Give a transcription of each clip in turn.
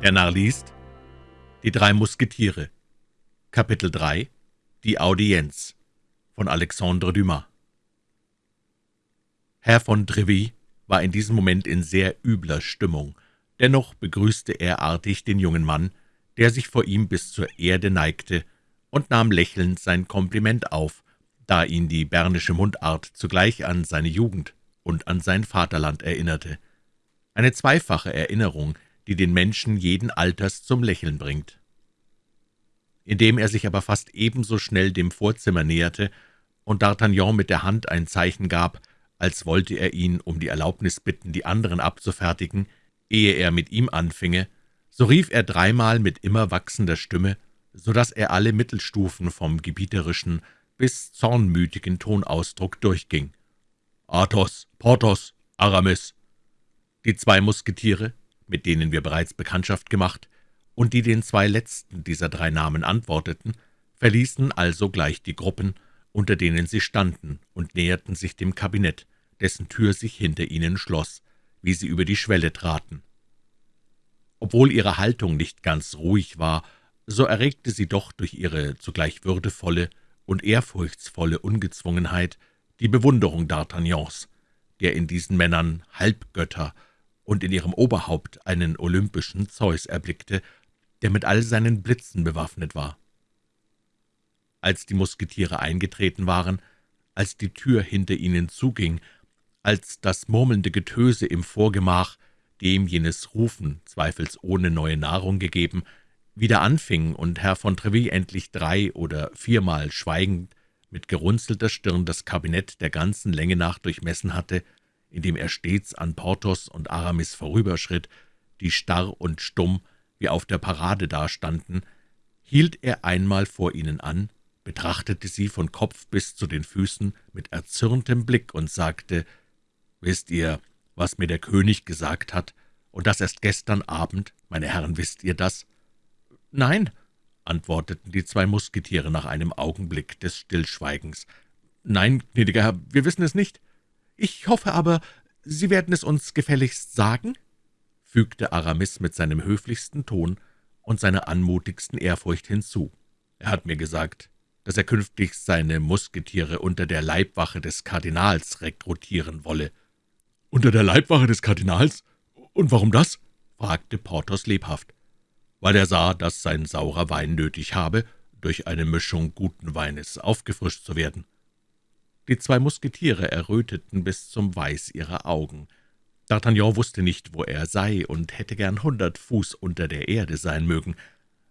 Der Narr liest Die drei Musketiere Kapitel 3 Die Audienz von Alexandre Dumas Herr von Treville war in diesem Moment in sehr übler Stimmung. Dennoch begrüßte er artig den jungen Mann, der sich vor ihm bis zur Erde neigte, und nahm lächelnd sein Kompliment auf, da ihn die bernische Mundart zugleich an seine Jugend und an sein Vaterland erinnerte. Eine zweifache Erinnerung, die den Menschen jeden Alters zum Lächeln bringt. Indem er sich aber fast ebenso schnell dem Vorzimmer näherte und D'Artagnan mit der Hand ein Zeichen gab, als wollte er ihn um die Erlaubnis bitten, die anderen abzufertigen, ehe er mit ihm anfinge, so rief er dreimal mit immer wachsender Stimme, so dass er alle Mittelstufen vom gebieterischen bis zornmütigen Tonausdruck durchging. »Athos, Porthos, Aramis!« Die zwei Musketiere, mit denen wir bereits Bekanntschaft gemacht, und die den zwei letzten dieser drei Namen antworteten, verließen also gleich die Gruppen, unter denen sie standen, und näherten sich dem Kabinett, dessen Tür sich hinter ihnen schloss, wie sie über die Schwelle traten. Obwohl ihre Haltung nicht ganz ruhig war, so erregte sie doch durch ihre zugleich würdevolle und ehrfurchtsvolle Ungezwungenheit die Bewunderung D'Artagnans, der in diesen Männern Halbgötter und in ihrem Oberhaupt einen olympischen Zeus erblickte, der mit all seinen Blitzen bewaffnet war. Als die Musketiere eingetreten waren, als die Tür hinter ihnen zuging, als das murmelnde Getöse im Vorgemach, dem jenes Rufen zweifelsohne neue Nahrung gegeben, wieder anfing und Herr von Treville endlich drei oder viermal schweigend mit gerunzelter Stirn das Kabinett der ganzen Länge nach durchmessen hatte, indem er stets an Porthos und Aramis vorüberschritt, die starr und stumm wie auf der Parade dastanden, hielt er einmal vor ihnen an, betrachtete sie von Kopf bis zu den Füßen mit erzürntem Blick und sagte, »Wisst ihr, was mir der König gesagt hat, und das erst gestern Abend, meine Herren, wisst ihr das?« »Nein«, antworteten die zwei Musketiere nach einem Augenblick des Stillschweigens. »Nein, gnädiger Herr, wir wissen es nicht. Ich hoffe aber, Sie werden es uns gefälligst sagen?« fügte Aramis mit seinem höflichsten Ton und seiner anmutigsten Ehrfurcht hinzu. »Er hat mir gesagt, dass er künftig seine Musketiere unter der Leibwache des Kardinals rekrutieren wolle.« »Unter der Leibwache des Kardinals? Und warum das?« fragte Porthos lebhaft. »Weil er sah, dass sein saurer Wein nötig habe, durch eine Mischung guten Weines aufgefrischt zu werden.« Die zwei Musketiere erröteten bis zum Weiß ihrer Augen. D'Artagnan wusste nicht, wo er sei, und hätte gern hundert Fuß unter der Erde sein mögen.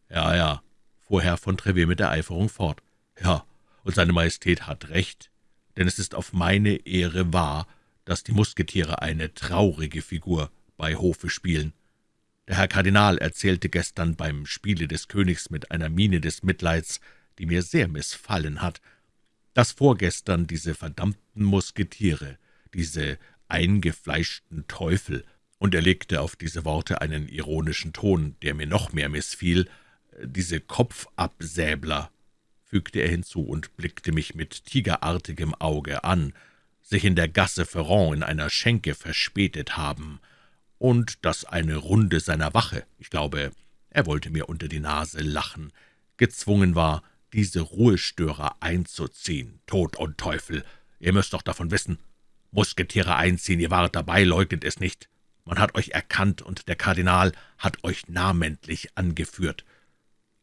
»Ja, ja«, fuhr Herr von Treville mit Ereiferung fort, »ja, und seine Majestät hat recht, denn es ist auf meine Ehre wahr, dass die Musketiere eine traurige Figur bei Hofe spielen. Der Herr Kardinal erzählte gestern beim Spiele des Königs mit einer Miene des Mitleids, die mir sehr missfallen hat, dass vorgestern diese verdammten Musketiere, diese eingefleischten Teufel, und er legte auf diese Worte einen ironischen Ton, der mir noch mehr missfiel, diese Kopfabsäbler, fügte er hinzu und blickte mich mit tigerartigem Auge an, sich in der Gasse Ferrand in einer Schenke verspätet haben, und dass eine Runde seiner Wache, ich glaube, er wollte mir unter die Nase lachen, gezwungen war, diese Ruhestörer einzuziehen. Tod und Teufel, ihr müsst doch davon wissen. Musketiere einziehen, ihr wart dabei, leugnet es nicht. Man hat euch erkannt, und der Kardinal hat euch namentlich angeführt.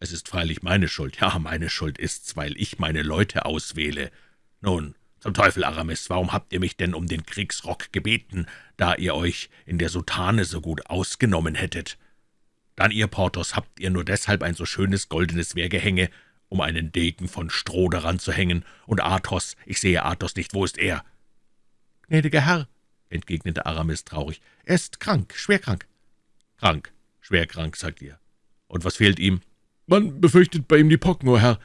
Es ist freilich meine Schuld, ja, meine Schuld ist's, weil ich meine Leute auswähle. Nun, zum Teufel, Aramis, warum habt ihr mich denn um den Kriegsrock gebeten, da ihr euch in der Soutane so gut ausgenommen hättet? Dann, ihr Porthos, habt ihr nur deshalb ein so schönes goldenes Wehrgehänge, um einen Degen von Stroh daran zu hängen, und Athos, ich sehe Athos nicht, wo ist er?« »Gnädiger Herr«, entgegnete Aramis traurig, »er ist krank, schwer krank.« »Krank, schwer krank, sagt ihr. Und was fehlt ihm?« »Man befürchtet bei ihm die Pocken, o Herr«,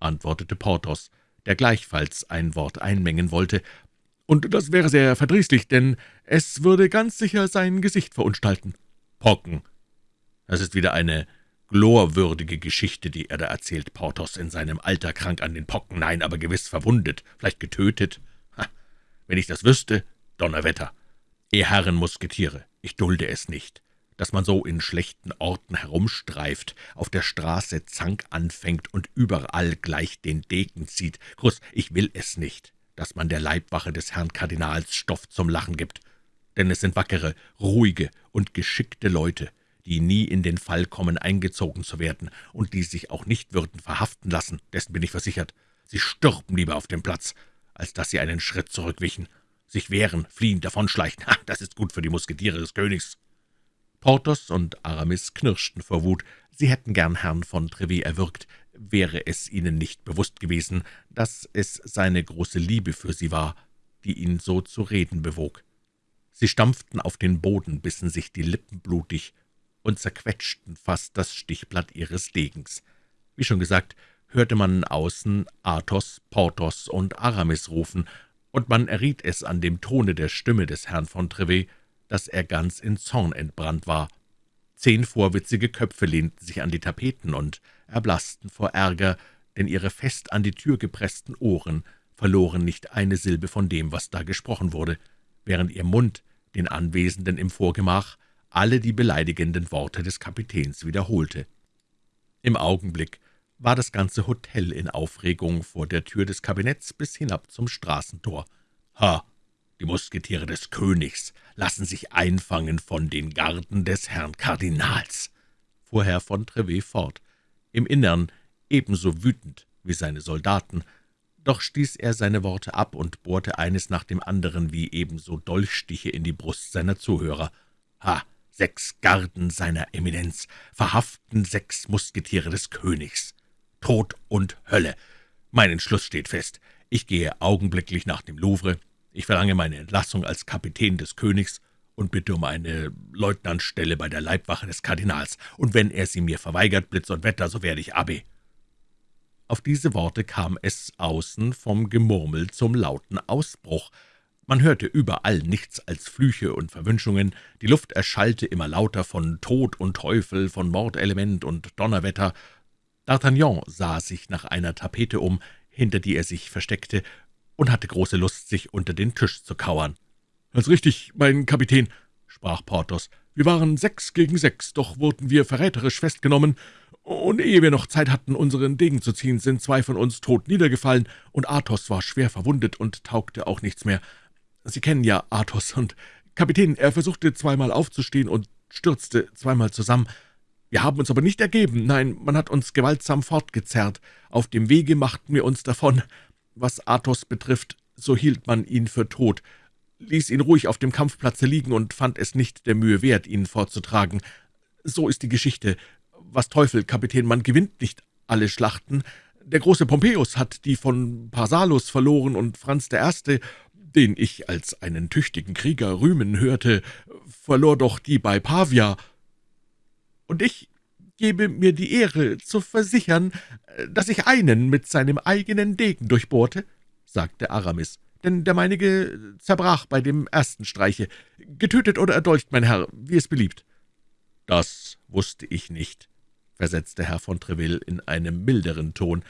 antwortete Porthos, der gleichfalls ein Wort einmengen wollte, »und das wäre sehr verdrießlich, denn es würde ganz sicher sein Gesicht verunstalten.« »Pocken! Das ist wieder eine glorwürdige Geschichte, die er da erzählt, Porthos, in seinem Alter krank an den Pocken, nein, aber gewiss verwundet, vielleicht getötet. Ha, wenn ich das wüsste, Donnerwetter! Ihr Herren Musketiere, ich dulde es nicht. dass man so in schlechten Orten herumstreift, auf der Straße Zank anfängt und überall gleich den Degen zieht. Kurz, ich will es nicht, dass man der Leibwache des Herrn Kardinals Stoff zum Lachen gibt. Denn es sind wackere, ruhige und geschickte Leute, die nie in den Fall kommen, eingezogen zu werden und die sich auch nicht würden verhaften lassen, dessen bin ich versichert. Sie stürben lieber auf dem Platz, als dass sie einen Schritt zurückwichen, sich wehren, fliehen, davonschleichen. Ha, das ist gut für die Musketiere des Königs.« Porthos und Aramis knirschten vor Wut. Sie hätten gern Herrn von Trevet erwürgt, wäre es ihnen nicht bewusst gewesen, dass es seine große Liebe für sie war, die ihn so zu reden bewog. Sie stampften auf den Boden, bissen sich die Lippen blutig und zerquetschten fast das Stichblatt ihres Degens. Wie schon gesagt, hörte man außen Athos, Porthos und Aramis rufen, und man erriet es an dem Tone der Stimme des Herrn von Trevet, dass er ganz in Zorn entbrannt war. Zehn vorwitzige Köpfe lehnten sich an die Tapeten und erblaßten vor Ärger, denn ihre fest an die Tür gepressten Ohren verloren nicht eine Silbe von dem, was da gesprochen wurde, während ihr Mund den Anwesenden im Vorgemach alle die beleidigenden Worte des Kapitäns wiederholte. Im Augenblick war das ganze Hotel in Aufregung vor der Tür des Kabinetts bis hinab zum Straßentor. »Ha, die Musketiere des Königs lassen sich einfangen von den Garden des Herrn Kardinals«, fuhr Herr von Trevet fort, im Innern ebenso wütend wie seine Soldaten, doch stieß er seine Worte ab und bohrte eines nach dem anderen wie ebenso Dolchstiche in die Brust seiner Zuhörer. »Ha, sechs Garden seiner Eminenz verhaften sechs Musketiere des Königs. Tod und Hölle. Mein Entschluss steht fest. Ich gehe augenblicklich nach dem Louvre. Ich verlange meine Entlassung als Kapitän des Königs und bitte um eine Leutnantstelle bei der Leibwache des Kardinals. Und wenn er sie mir verweigert, Blitz und Wetter, so werde ich Abbé.« Auf diese Worte kam es außen vom Gemurmel zum lauten Ausbruch. Man hörte überall nichts als Flüche und Verwünschungen, die Luft erschallte immer lauter von Tod und Teufel, von Mordelement und Donnerwetter. D'Artagnan sah sich nach einer Tapete um, hinter die er sich versteckte, und hatte große Lust, sich unter den Tisch zu kauern. »Ganz richtig, mein Kapitän«, sprach Porthos, »wir waren sechs gegen sechs, doch wurden wir verräterisch festgenommen, und ehe wir noch Zeit hatten, unseren Degen zu ziehen, sind zwei von uns tot niedergefallen, und Athos war schwer verwundet und taugte auch nichts mehr. Sie kennen ja Athos, und Kapitän, er versuchte zweimal aufzustehen und stürzte zweimal zusammen. Wir haben uns aber nicht ergeben, nein, man hat uns gewaltsam fortgezerrt. Auf dem Wege machten wir uns davon. Was Athos betrifft, so hielt man ihn für tot, ließ ihn ruhig auf dem Kampfplatze liegen und fand es nicht der Mühe wert, ihn fortzutragen. So ist die Geschichte. Was Teufel, Kapitän, man gewinnt nicht alle Schlachten. Der große Pompeius hat die von Pharsalus verloren und Franz I., den ich als einen tüchtigen Krieger rühmen hörte, verlor doch die bei Pavia und ich gebe mir die Ehre zu versichern, dass ich einen mit seinem eigenen Degen durchbohrte«, sagte Aramis, »denn der meinige zerbrach bei dem ersten Streiche. Getötet oder erdolcht, mein Herr, wie es beliebt.« »Das wusste ich nicht«, versetzte Herr von Treville in einem milderen Ton.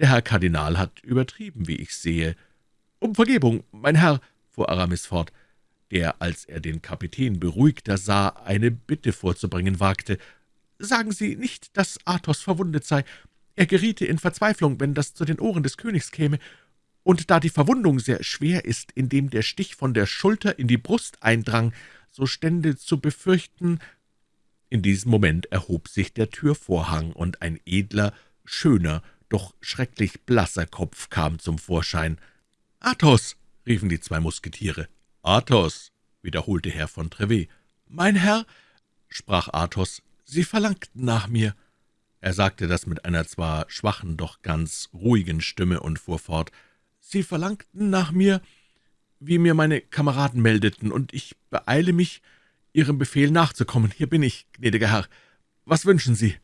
»Der Herr Kardinal hat übertrieben, wie ich sehe.« »Um Vergebung, mein Herr«, fuhr Aramis fort, der, als er den Kapitän beruhigter sah, eine Bitte vorzubringen wagte, Sagen Sie nicht, dass Athos verwundet sei. Er geriete in Verzweiflung, wenn das zu den Ohren des Königs käme. Und da die Verwundung sehr schwer ist, indem der Stich von der Schulter in die Brust eindrang, so stände zu befürchten...« In diesem Moment erhob sich der Türvorhang, und ein edler, schöner, doch schrecklich blasser Kopf kam zum Vorschein. »Athos!« riefen die zwei Musketiere. »Athos!« wiederholte Herr von Trevet. »Mein Herr«, sprach Athos, »Sie verlangten nach mir.« Er sagte das mit einer zwar schwachen, doch ganz ruhigen Stimme und fuhr fort. »Sie verlangten nach mir, wie mir meine Kameraden meldeten, und ich beeile mich, Ihrem Befehl nachzukommen. Hier bin ich, gnädiger Herr. Was wünschen Sie?«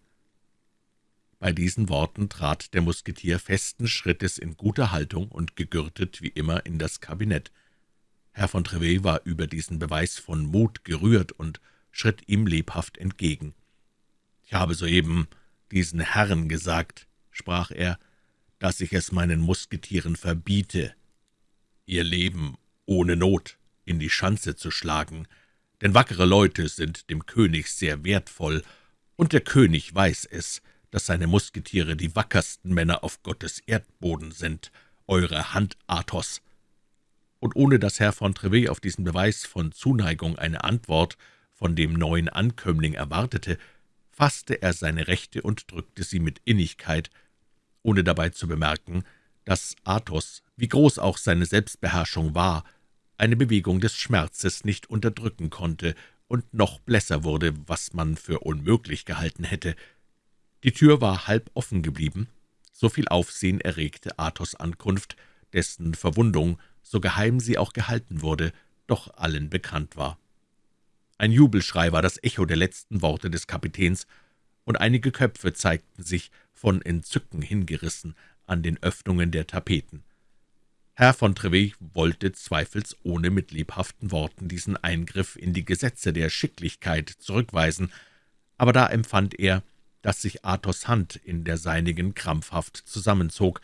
Bei diesen Worten trat der Musketier festen Schrittes in guter Haltung und gegürtet wie immer in das Kabinett. Herr von Trevet war über diesen Beweis von Mut gerührt und schritt ihm lebhaft entgegen. »Ich habe soeben diesen Herren gesagt«, sprach er, »dass ich es meinen Musketieren verbiete, ihr Leben ohne Not in die Schanze zu schlagen, denn wackere Leute sind dem König sehr wertvoll, und der König weiß es, dass seine Musketiere die wackersten Männer auf Gottes Erdboden sind, eure Hand, Athos.« Und ohne dass Herr von Trevet auf diesen Beweis von Zuneigung eine Antwort von dem neuen Ankömmling erwartete, fasste er seine Rechte und drückte sie mit Innigkeit, ohne dabei zu bemerken, dass Athos, wie groß auch seine Selbstbeherrschung war, eine Bewegung des Schmerzes nicht unterdrücken konnte und noch blässer wurde, was man für unmöglich gehalten hätte. Die Tür war halb offen geblieben. So viel Aufsehen erregte Athos Ankunft, dessen Verwundung, so geheim sie auch gehalten wurde, doch allen bekannt war. Ein Jubelschrei war das Echo der letzten Worte des Kapitäns, und einige Köpfe zeigten sich, von Entzücken hingerissen, an den Öffnungen der Tapeten. Herr von Trevet wollte zweifelsohne mit lebhaften Worten diesen Eingriff in die Gesetze der Schicklichkeit zurückweisen, aber da empfand er, dass sich Athos Hand in der seinigen krampfhaft zusammenzog,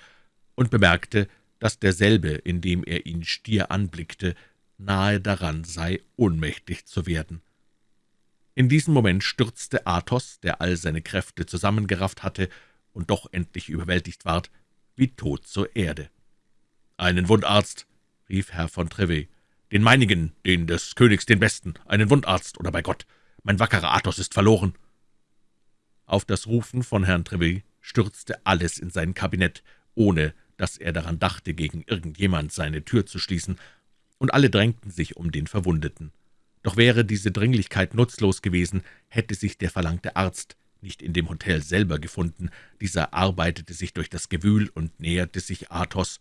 und bemerkte, dass derselbe, indem er ihn stier anblickte, nahe daran sei, ohnmächtig zu werden. In diesem Moment stürzte Athos, der all seine Kräfte zusammengerafft hatte und doch endlich überwältigt ward, wie tot zur Erde. »Einen Wundarzt«, rief Herr von Trevet, »den meinigen, den des Königs den besten, einen Wundarzt, oder bei Gott, mein wackerer Athos ist verloren!« Auf das Rufen von Herrn Trevet stürzte alles in sein Kabinett, ohne dass er daran dachte, gegen irgendjemand seine Tür zu schließen, und alle drängten sich um den Verwundeten. Doch wäre diese Dringlichkeit nutzlos gewesen, hätte sich der verlangte Arzt nicht in dem Hotel selber gefunden. Dieser arbeitete sich durch das Gewühl und näherte sich Athos,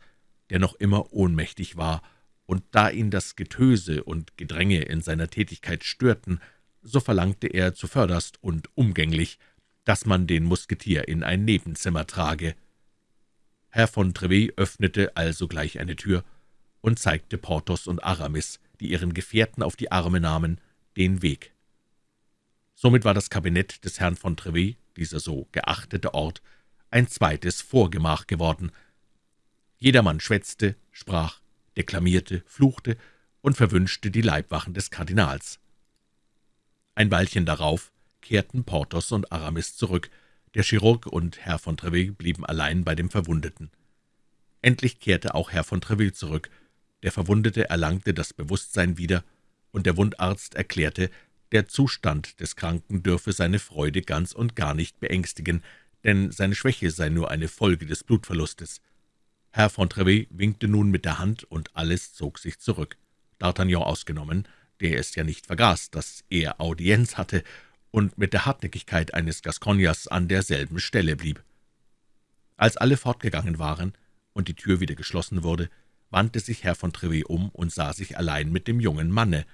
der noch immer ohnmächtig war, und da ihn das Getöse und Gedränge in seiner Tätigkeit störten, so verlangte er zuvörderst und umgänglich, dass man den Musketier in ein Nebenzimmer trage. Herr von Trevet öffnete also gleich eine Tür und zeigte Porthos und Aramis, die ihren Gefährten auf die Arme nahmen, den Weg. Somit war das Kabinett des Herrn von Trevet, dieser so geachtete Ort, ein zweites Vorgemach geworden. Jedermann schwätzte, sprach, deklamierte, fluchte und verwünschte die Leibwachen des Kardinals. Ein Weilchen darauf kehrten Porthos und Aramis zurück, der Chirurg und Herr von Treville blieben allein bei dem Verwundeten. Endlich kehrte auch Herr von Treville zurück. Der Verwundete erlangte das Bewusstsein wieder, und der Wundarzt erklärte, der Zustand des Kranken dürfe seine Freude ganz und gar nicht beängstigen, denn seine Schwäche sei nur eine Folge des Blutverlustes. Herr von Trevet winkte nun mit der Hand, und alles zog sich zurück, D'Artagnan ausgenommen, der es ja nicht vergaß, dass er Audienz hatte und mit der Hartnäckigkeit eines Gascogners an derselben Stelle blieb. Als alle fortgegangen waren und die Tür wieder geschlossen wurde, wandte sich Herr von Trevet um und sah sich allein mit dem jungen Manne.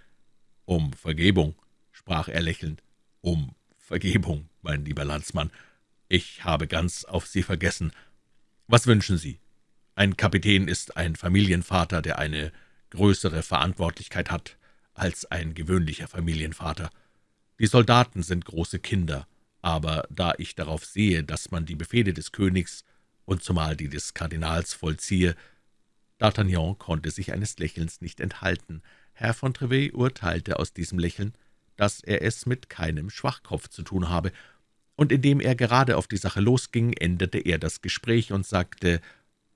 »Um Vergebung«, sprach er lächelnd, »um Vergebung, mein lieber Landsmann. Ich habe ganz auf Sie vergessen. Was wünschen Sie? Ein Kapitän ist ein Familienvater, der eine größere Verantwortlichkeit hat als ein gewöhnlicher Familienvater. Die Soldaten sind große Kinder, aber da ich darauf sehe, dass man die Befehle des Königs und zumal die des Kardinals vollziehe, D'Artagnan konnte sich eines Lächelns nicht enthalten. Herr von Trevet urteilte aus diesem Lächeln, dass er es mit keinem Schwachkopf zu tun habe, und indem er gerade auf die Sache losging, änderte er das Gespräch und sagte,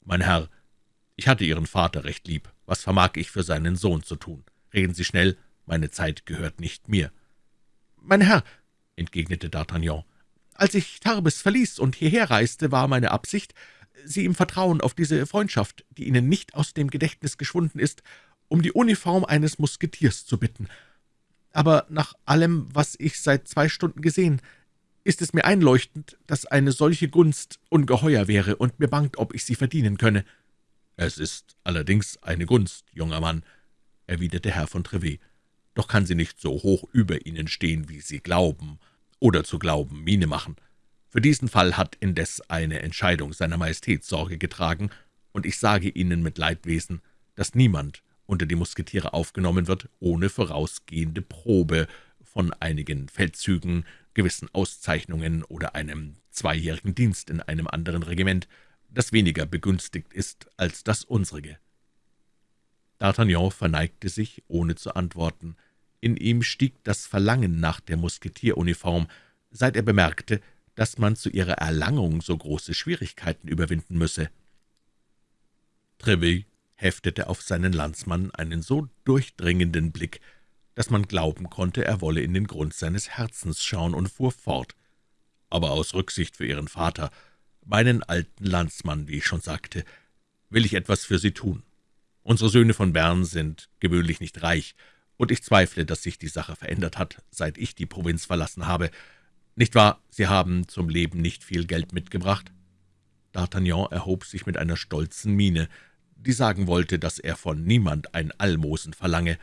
»Mein Herr, ich hatte Ihren Vater recht lieb. Was vermag ich für seinen Sohn zu tun? Reden Sie schnell, meine Zeit gehört nicht mir.« »Mein Herr«, entgegnete D'Artagnan, »als ich Tarbes verließ und hierher reiste, war meine Absicht, Sie im Vertrauen auf diese Freundschaft, die Ihnen nicht aus dem Gedächtnis geschwunden ist, um die Uniform eines Musketiers zu bitten. Aber nach allem, was ich seit zwei Stunden gesehen, ist es mir einleuchtend, dass eine solche Gunst ungeheuer wäre, und mir bangt, ob ich sie verdienen könne.« »Es ist allerdings eine Gunst, junger Mann«, erwiderte Herr von Trevet, »doch kann sie nicht so hoch über Ihnen stehen, wie Sie glauben, oder zu glauben Miene machen. Für diesen Fall hat indes eine Entscheidung seiner Majestät Sorge getragen, und ich sage Ihnen mit Leidwesen, dass niemand unter die Musketiere aufgenommen wird, ohne vorausgehende Probe von einigen Feldzügen, gewissen Auszeichnungen oder einem zweijährigen Dienst in einem anderen Regiment, das weniger begünstigt ist als das unsrige.« D'Artagnan verneigte sich, ohne zu antworten. In ihm stieg das Verlangen nach der Musketieruniform, seit er bemerkte, dass man zu ihrer Erlangung so große Schwierigkeiten überwinden müsse. Trevet heftete auf seinen Landsmann einen so durchdringenden Blick, dass man glauben konnte, er wolle in den Grund seines Herzens schauen, und fuhr fort. »Aber aus Rücksicht für Ihren Vater, meinen alten Landsmann, wie ich schon sagte, will ich etwas für Sie tun. Unsere Söhne von Bern sind gewöhnlich nicht reich, und ich zweifle, dass sich die Sache verändert hat, seit ich die Provinz verlassen habe. Nicht wahr, Sie haben zum Leben nicht viel Geld mitgebracht?« D'Artagnan erhob sich mit einer stolzen Miene, die sagen wollte, dass er von niemand ein Almosen verlange.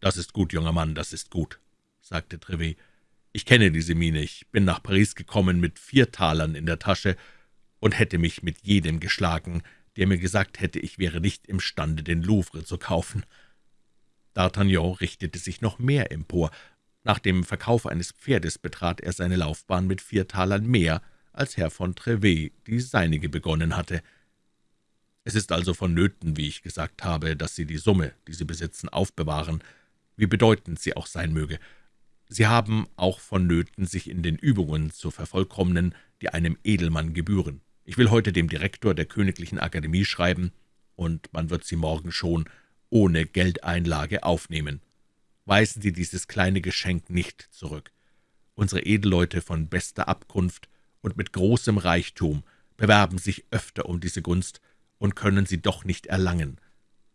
»Das ist gut, junger Mann, das ist gut«, sagte Trevet. »Ich kenne diese Miene, ich bin nach Paris gekommen mit vier Talern in der Tasche und hätte mich mit jedem geschlagen, der mir gesagt hätte, ich wäre nicht imstande, den Louvre zu kaufen.« D'Artagnan richtete sich noch mehr empor. Nach dem Verkauf eines Pferdes betrat er seine Laufbahn mit vier Talern mehr, als Herr von Trevet die seinige begonnen hatte. »Es ist also vonnöten, wie ich gesagt habe, dass Sie die Summe, die Sie besitzen, aufbewahren, wie bedeutend sie auch sein möge. Sie haben auch vonnöten, sich in den Übungen zu vervollkommnen, die einem Edelmann gebühren. Ich will heute dem Direktor der Königlichen Akademie schreiben, und man wird Sie morgen schon ohne Geldeinlage aufnehmen. Weisen Sie dieses kleine Geschenk nicht zurück. Unsere Edelleute von bester Abkunft und mit großem Reichtum bewerben sich öfter um diese Gunst und können sie doch nicht erlangen.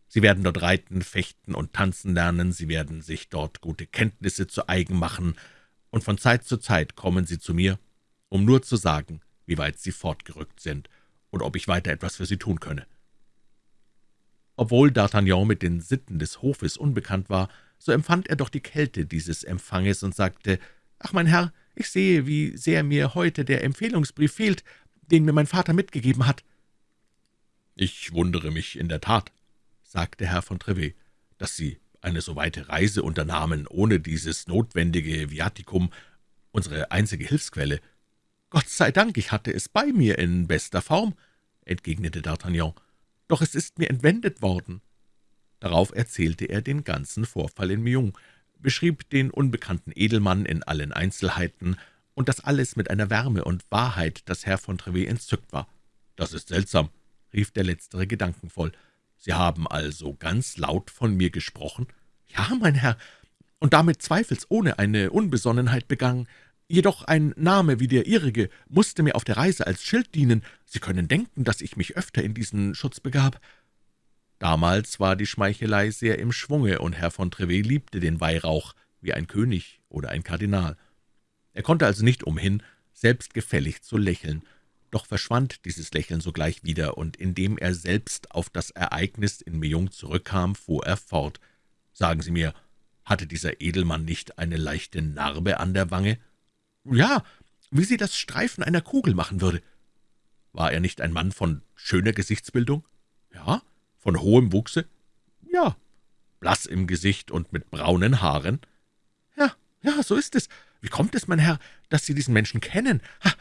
Sie werden dort reiten, fechten und tanzen lernen, Sie werden sich dort gute Kenntnisse zu eigen machen, und von Zeit zu Zeit kommen Sie zu mir, um nur zu sagen, wie weit Sie fortgerückt sind und ob ich weiter etwas für Sie tun könne. Obwohl D'Artagnan mit den Sitten des Hofes unbekannt war, so empfand er doch die Kälte dieses Empfanges und sagte, »Ach, mein Herr, ich sehe, wie sehr mir heute der Empfehlungsbrief fehlt, den mir mein Vater mitgegeben hat.« »Ich wundere mich in der Tat«, sagte Herr von Trevet, »dass Sie eine so weite Reise unternahmen, ohne dieses notwendige Viaticum, unsere einzige Hilfsquelle.« »Gott sei Dank, ich hatte es bei mir in bester Form«, entgegnete D'Artagnan, »doch es ist mir entwendet worden.« Darauf erzählte er den ganzen Vorfall in Meung, beschrieb den unbekannten Edelmann in allen Einzelheiten, und das alles mit einer Wärme und Wahrheit, dass Herr von Trevet entzückt war. »Das ist seltsam«, rief der Letztere gedankenvoll. »Sie haben also ganz laut von mir gesprochen?« »Ja, mein Herr, und damit zweifelsohne eine Unbesonnenheit begangen. Jedoch ein Name wie der Ihrige musste mir auf der Reise als Schild dienen. Sie können denken, dass ich mich öfter in diesen Schutz begab.« Damals war die Schmeichelei sehr im Schwunge, und Herr von Trevet liebte den Weihrauch wie ein König oder ein Kardinal. Er konnte also nicht umhin, selbstgefällig zu lächeln, doch verschwand dieses Lächeln sogleich wieder, und indem er selbst auf das Ereignis in Meung zurückkam, fuhr er fort. »Sagen Sie mir, hatte dieser Edelmann nicht eine leichte Narbe an der Wange?« »Ja, wie sie das Streifen einer Kugel machen würde.« »War er nicht ein Mann von schöner Gesichtsbildung?« »Ja.« »Von hohem Wuchse?« »Ja.« »Blass im Gesicht und mit braunen Haaren?« »Ja, ja, so ist es. Wie kommt es, mein Herr, dass Sie diesen Menschen kennen? Ha,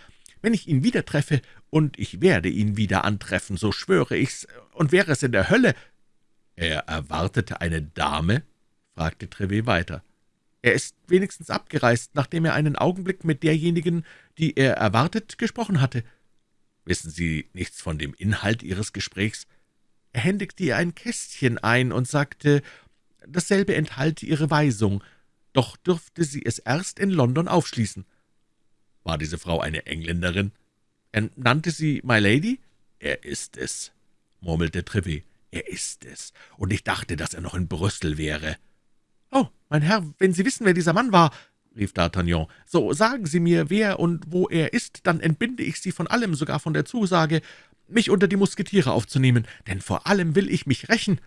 wenn ich ihn wieder treffe, und ich werde ihn wieder antreffen, so schwöre ich's, und wäre es in der Hölle.« »Er erwartete eine Dame?« fragte Trevet weiter. »Er ist wenigstens abgereist, nachdem er einen Augenblick mit derjenigen, die er erwartet, gesprochen hatte.« »Wissen Sie nichts von dem Inhalt Ihres Gesprächs?« Er händigte ihr ein Kästchen ein und sagte, dasselbe enthalte Ihre Weisung, doch dürfte sie es erst in London aufschließen. War diese Frau eine Engländerin? Er nannte sie My Lady? Er ist es, murmelte Trevet. Er ist es, und ich dachte, dass er noch in Brüssel wäre. »Oh, mein Herr, wenn Sie wissen, wer dieser Mann war«, rief D'Artagnan, »so sagen Sie mir, wer und wo er ist, dann entbinde ich Sie von allem, sogar von der Zusage, mich unter die Musketiere aufzunehmen, denn vor allem will ich mich rächen.«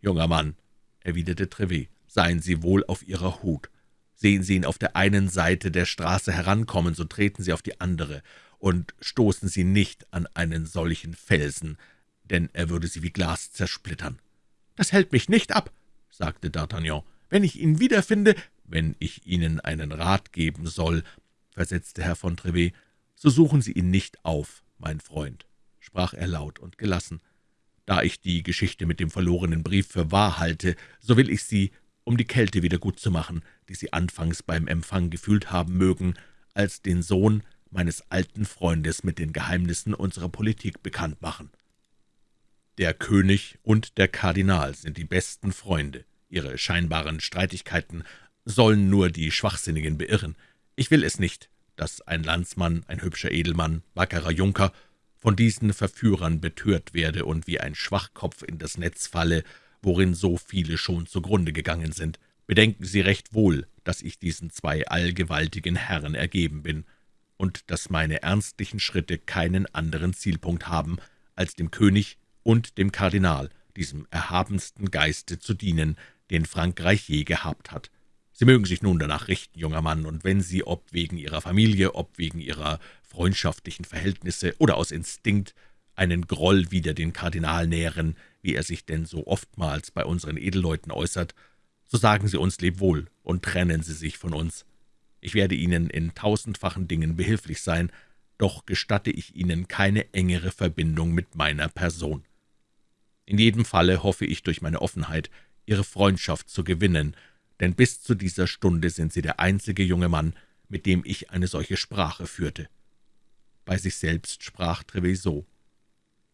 »Junger Mann«, erwiderte Trevet, »seien Sie wohl auf Ihrer Hut. Sehen Sie ihn auf der einen Seite der Straße herankommen, so treten Sie auf die andere, und stoßen Sie nicht an einen solchen Felsen, denn er würde Sie wie Glas zersplittern.« »Das hält mich nicht ab«, sagte D'Artagnan. »Wenn ich ihn wiederfinde, wenn ich Ihnen einen Rat geben soll«, versetzte Herr von Trevet, »so suchen Sie ihn nicht auf, mein Freund«, sprach er laut und gelassen. »Da ich die Geschichte mit dem verlorenen Brief für wahr halte, so will ich Sie um die Kälte wieder gut zu machen, die Sie anfangs beim Empfang gefühlt haben mögen, als den Sohn meines alten Freundes mit den Geheimnissen unserer Politik bekannt machen. Der König und der Kardinal sind die besten Freunde. Ihre scheinbaren Streitigkeiten sollen nur die Schwachsinnigen beirren. Ich will es nicht, dass ein Landsmann, ein hübscher Edelmann, wackerer Junker, von diesen Verführern betört werde und wie ein Schwachkopf in das Netz falle, worin so viele schon zugrunde gegangen sind. Bedenken Sie recht wohl, dass ich diesen zwei allgewaltigen Herren ergeben bin und dass meine ernstlichen Schritte keinen anderen Zielpunkt haben, als dem König und dem Kardinal, diesem erhabensten Geiste zu dienen, den Frankreich je gehabt hat. Sie mögen sich nun danach richten, junger Mann, und wenn Sie, ob wegen Ihrer Familie, ob wegen Ihrer freundschaftlichen Verhältnisse oder aus Instinkt, einen Groll wider den Kardinal nähren, wie er sich denn so oftmals bei unseren Edelleuten äußert, so sagen Sie uns Lebwohl und trennen Sie sich von uns. Ich werde Ihnen in tausendfachen Dingen behilflich sein, doch gestatte ich Ihnen keine engere Verbindung mit meiner Person. In jedem Falle hoffe ich durch meine Offenheit, Ihre Freundschaft zu gewinnen, denn bis zu dieser Stunde sind Sie der einzige junge Mann, mit dem ich eine solche Sprache führte. Bei sich selbst sprach Treviso.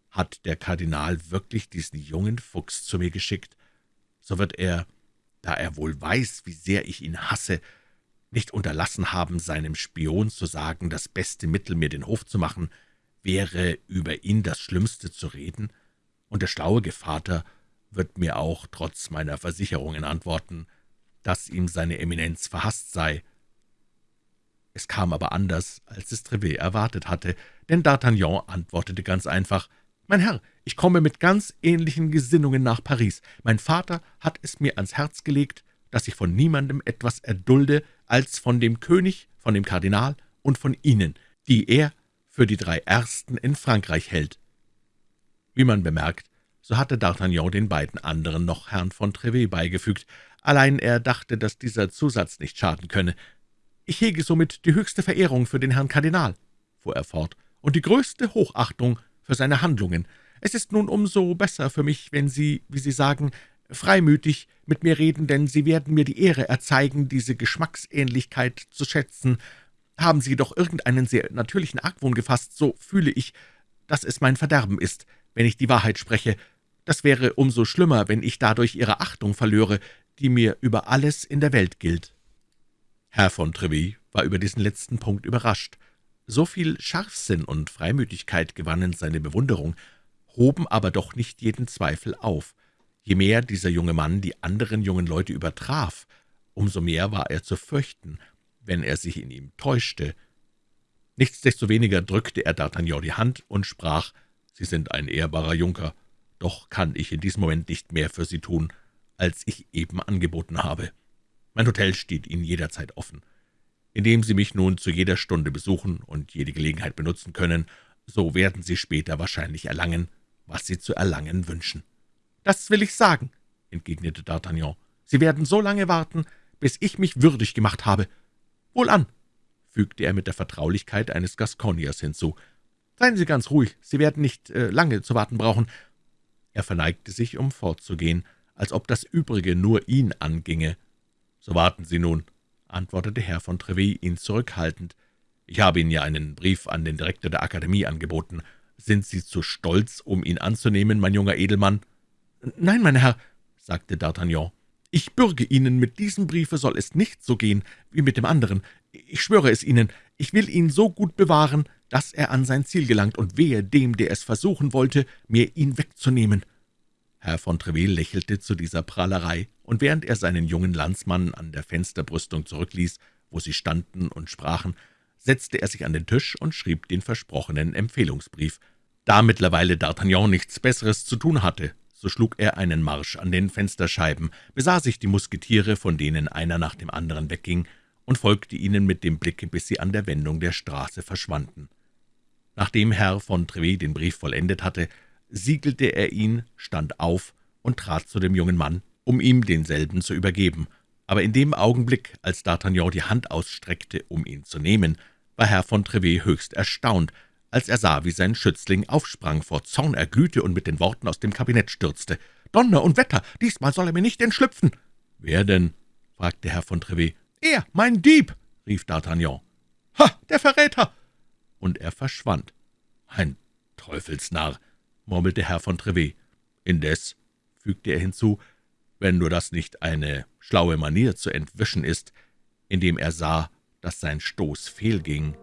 Hat der Kardinal wirklich diesen jungen Fuchs zu mir geschickt, so wird er, da er wohl weiß, wie sehr ich ihn hasse, nicht unterlassen haben, seinem Spion zu sagen, das beste Mittel, mir den Hof zu machen, wäre, über ihn das Schlimmste zu reden, und der schlaue Gevater wird mir auch trotz meiner Versicherungen antworten, dass ihm seine Eminenz verhasst sei. Es kam aber anders, als es Trevet erwartet hatte, denn D'Artagnan antwortete ganz einfach, »Mein Herr, ich komme mit ganz ähnlichen Gesinnungen nach Paris. Mein Vater hat es mir ans Herz gelegt, dass ich von niemandem etwas erdulde, als von dem König, von dem Kardinal und von Ihnen, die er für die drei Ersten in Frankreich hält.« Wie man bemerkt, so hatte D'Artagnan den beiden anderen noch Herrn von Trevet beigefügt, allein er dachte, dass dieser Zusatz nicht schaden könne. »Ich hege somit die höchste Verehrung für den Herrn Kardinal«, fuhr er fort, »und die größte Hochachtung für seine Handlungen. Es ist nun umso besser für mich, wenn Sie, wie Sie sagen, freimütig mit mir reden, denn Sie werden mir die Ehre erzeigen, diese Geschmacksähnlichkeit zu schätzen. Haben Sie doch irgendeinen sehr natürlichen Argwohn gefasst, so fühle ich, dass es mein Verderben ist, wenn ich die Wahrheit spreche. Das wäre umso schlimmer, wenn ich dadurch Ihre Achtung verlöre, die mir über alles in der Welt gilt.« Herr von Treville war über diesen letzten Punkt überrascht. So viel Scharfsinn und Freimütigkeit gewannen seine Bewunderung, hoben aber doch nicht jeden Zweifel auf. Je mehr dieser junge Mann die anderen jungen Leute übertraf, umso mehr war er zu fürchten, wenn er sich in ihm täuschte. Nichtsdestoweniger drückte er D'Artagnan die Hand und sprach, »Sie sind ein ehrbarer Junker, doch kann ich in diesem Moment nicht mehr für Sie tun, als ich eben angeboten habe. Mein Hotel steht Ihnen jederzeit offen. Indem Sie mich nun zu jeder Stunde besuchen und jede Gelegenheit benutzen können, so werden Sie später wahrscheinlich erlangen, was Sie zu erlangen wünschen.« »Das will ich sagen«, entgegnete D'Artagnan. »Sie werden so lange warten, bis ich mich würdig gemacht habe. Wohlan«, fügte er mit der Vertraulichkeit eines Gasconiers hinzu. »Seien Sie ganz ruhig, Sie werden nicht äh, lange zu warten brauchen.« Er verneigte sich, um fortzugehen, als ob das Übrige nur ihn anginge. »So warten Sie nun«, antwortete Herr von Treville ihn zurückhaltend. »Ich habe Ihnen ja einen Brief an den Direktor der Akademie angeboten. Sind Sie zu stolz, um ihn anzunehmen, mein junger Edelmann?« »Nein, mein Herr«, sagte D'Artagnan, »ich bürge Ihnen, mit diesem Briefe soll es nicht so gehen wie mit dem anderen. Ich schwöre es Ihnen, ich will ihn so gut bewahren, dass er an sein Ziel gelangt, und wehe dem, der es versuchen wollte, mir ihn wegzunehmen.« Herr von Treville lächelte zu dieser Prahlerei, und während er seinen jungen Landsmann an der Fensterbrüstung zurückließ, wo sie standen und sprachen, setzte er sich an den Tisch und schrieb den versprochenen Empfehlungsbrief. Da mittlerweile D'Artagnan nichts Besseres zu tun hatte, so schlug er einen Marsch an den Fensterscheiben, besah sich die Musketiere, von denen einer nach dem anderen wegging, und folgte ihnen mit dem Blicke, bis sie an der Wendung der Straße verschwanden. Nachdem Herr von Treville den Brief vollendet hatte, siegelte er ihn, stand auf und trat zu dem jungen Mann, um ihm denselben zu übergeben. Aber in dem Augenblick, als D'Artagnan die Hand ausstreckte, um ihn zu nehmen, war Herr von Trevet höchst erstaunt, als er sah, wie sein Schützling aufsprang, vor Zorn erglühte und mit den Worten aus dem Kabinett stürzte. »Donner und Wetter, diesmal soll er mir nicht entschlüpfen!« »Wer denn?« fragte Herr von Trevet. »Er, mein Dieb«, rief D'Artagnan. »Ha, der Verräter!« Und er verschwand. »Ein Teufelsnarr«, murmelte Herr von Trevet. »Indes«, fügte er hinzu, »wenn nur das nicht eine schlaue Manier zu entwischen ist«, indem er sah, dass sein Stoß fehlging,